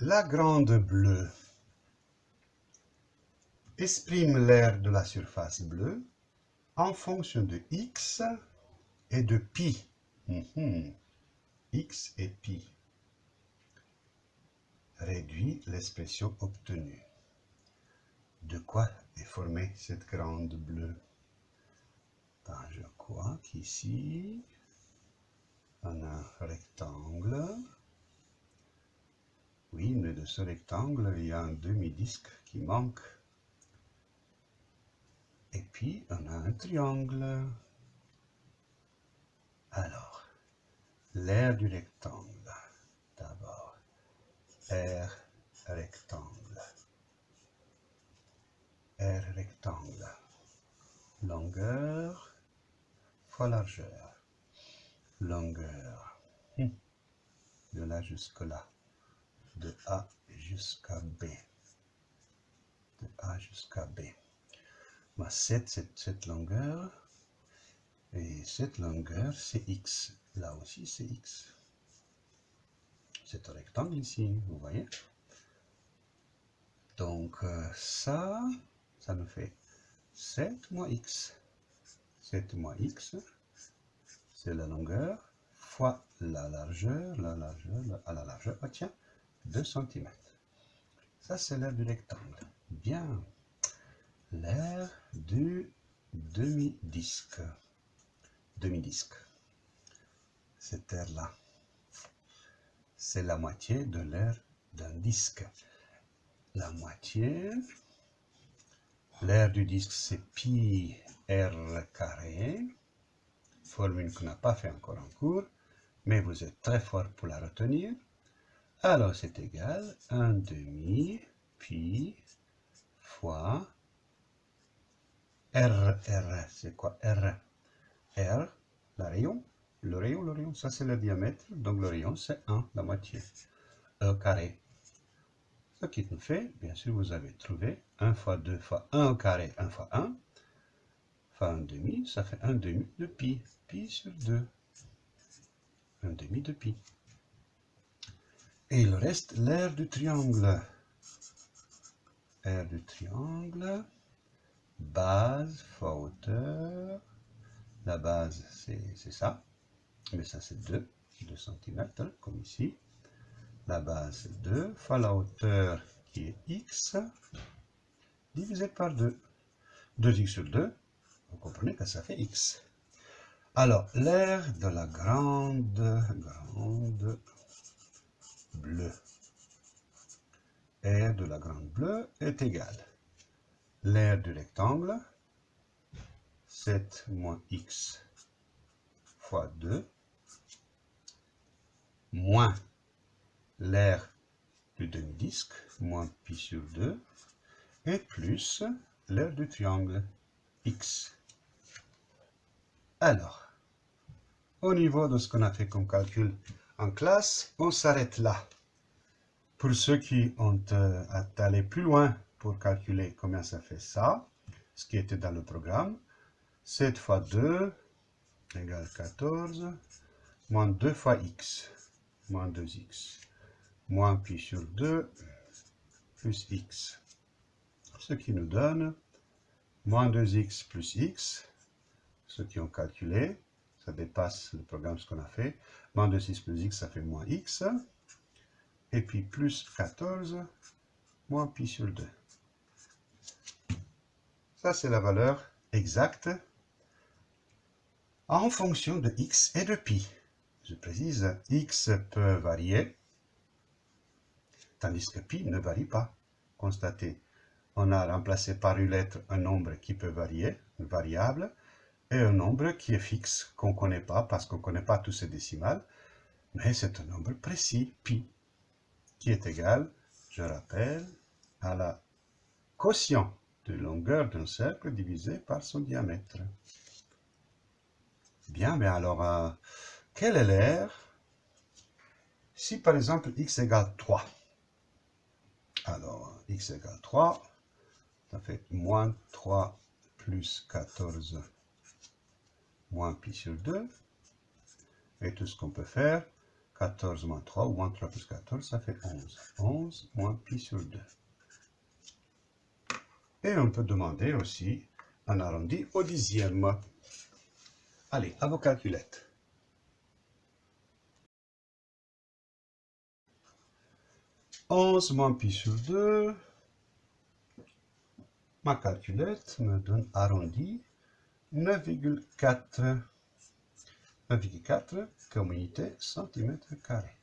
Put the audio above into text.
La grande bleue exprime l'aire de la surface bleue en fonction de x et de pi. Mhm. x et pi. Réduit l'expression obtenue. De quoi est formée cette grande bleue? Ben, Je crois qu'ici, on a un rectangle. Oui, mais de ce rectangle, il y a un demi-disque qui manque. Et puis, on a un triangle. Alors, l'aire du rectangle. D'abord, R rectangle. R rectangle. Longueur fois largeur. Longueur. Hmm. De là jusque là. De A jusqu'à B. De A jusqu'à B. 7, c'est cette longueur. Et cette longueur, c'est x. Là aussi, c'est x. C'est un rectangle ici, vous voyez Donc, euh, ça, ça nous fait 7 moins x. 7 moins x, c'est la longueur, fois la largeur, la largeur, à la largeur, ah tiens, 2 cm. Ça, c'est l'air du rectangle. Bien l'air du demi-disque. Demi-disque. Cette aire-là, c'est la moitié de l'air d'un disque. La moitié, l'air du disque, c'est pi r carré, formule qu'on n'a pas fait encore en cours, mais vous êtes très fort pour la retenir. Alors c'est égal. 1 demi pi fois R, R, c'est quoi R? R, la rayon, le rayon, le rayon, ça c'est le diamètre, donc le rayon c'est 1, la moitié, E carré. Ce qui nous fait, bien sûr, vous avez trouvé 1 fois 2 fois 1 au carré, 1 fois 1, fois 1 demi, ça fait 1 demi de pi, pi sur 2, 1 demi de pi. Et il reste l'aire du triangle. Aire du triangle base fois hauteur. La base, c'est ça. Mais ça, c'est 2, 2 cm, comme ici. La base, c'est 2 fois la hauteur qui est x, divisé par 2. 2x sur 2, vous comprenez que ça fait x. Alors, l'aire de la grande, grande bleue. Aire de la grande bleue est égale l'aire du rectangle, 7 moins x fois 2, moins l'aire du demi-disque, moins pi sur 2, et plus l'aire du triangle, x. Alors, au niveau de ce qu'on a fait comme calcul en classe, on s'arrête là. Pour ceux qui ont euh, allé plus loin pour calculer combien ça fait ça, ce qui était dans le programme. 7 fois 2 égale 14, moins 2 fois x, moins 2x, moins pi sur 2, plus x. Ce qui nous donne moins 2x plus x, ceux qui ont calculé, ça dépasse le programme ce qu'on a fait, moins 2x plus x, ça fait moins x, et puis plus 14, moins pi sur 2. Ça, c'est la valeur exacte en fonction de x et de pi. Je précise, x peut varier, tandis que pi ne varie pas. Constatez, on a remplacé par une lettre un nombre qui peut varier, une variable, et un nombre qui est fixe, qu'on ne connaît pas, parce qu'on ne connaît pas tous ces décimales, mais c'est un nombre précis, pi, qui est égal, je rappelle, à la quotient de longueur d'un cercle divisé par son diamètre. Bien, mais alors, euh, quelle est l'aire Si par exemple x égale 3, alors x égale 3, ça fait moins 3 plus 14 moins pi sur 2. Et tout ce qu'on peut faire, 14 moins 3, ou moins 3 plus 14, ça fait 11. 11 moins pi sur 2. Et on peut demander aussi un arrondi au dixième. Allez, à vos calculettes. 11 moins pi sur 2. Ma calculette me donne arrondi 9,4. 9,4 comme unité centimètre carré.